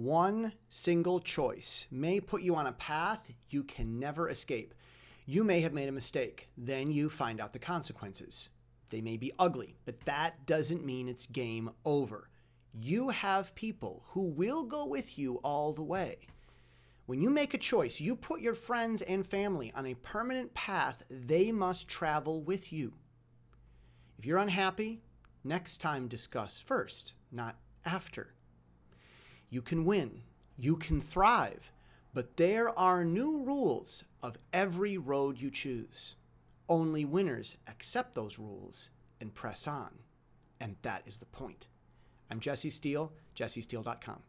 One single choice may put you on a path you can never escape. You may have made a mistake. Then you find out the consequences. They may be ugly, but that doesn't mean it's game over. You have people who will go with you all the way. When you make a choice, you put your friends and family on a permanent path they must travel with you. If you're unhappy, next time discuss first, not after. You can win, you can thrive, but there are new rules of every road you choose. Only winners accept those rules and press on. And that is the point. I'm Jesse Steele, jessesteele.com.